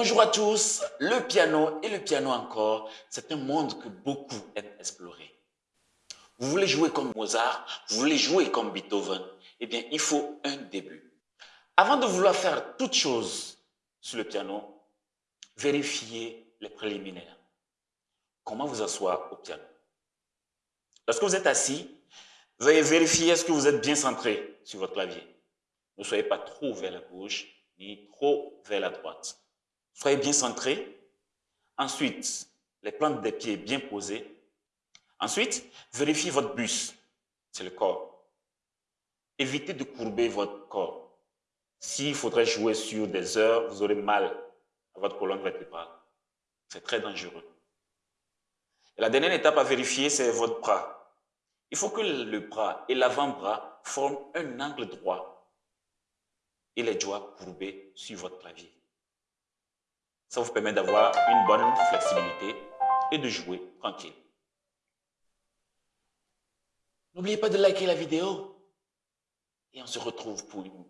Bonjour à tous, le piano et le piano encore, c'est un monde que beaucoup aiment explorer. Vous voulez jouer comme Mozart, vous voulez jouer comme Beethoven, eh bien il faut un début. Avant de vouloir faire toute chose sur le piano, vérifiez les préliminaires. Comment vous asseoir au piano? Lorsque vous êtes assis, veuillez vérifier est-ce que vous êtes bien centré sur votre clavier. Ne soyez pas trop vers la gauche ni trop vers la droite. Soyez bien centré. Ensuite, les plantes des pieds bien posées. Ensuite, vérifiez votre bus. C'est le corps. Évitez de courber votre corps. S'il faudrait jouer sur des heures, vous aurez mal à votre colonne vertébrale. C'est très dangereux. La dernière étape à vérifier, c'est votre bras. Il faut que le bras et l'avant-bras forment un angle droit et les doigts courbés sur votre clavier. Ça vous permet d'avoir une bonne flexibilité et de jouer tranquille. N'oubliez pas de liker la vidéo et on se retrouve pour une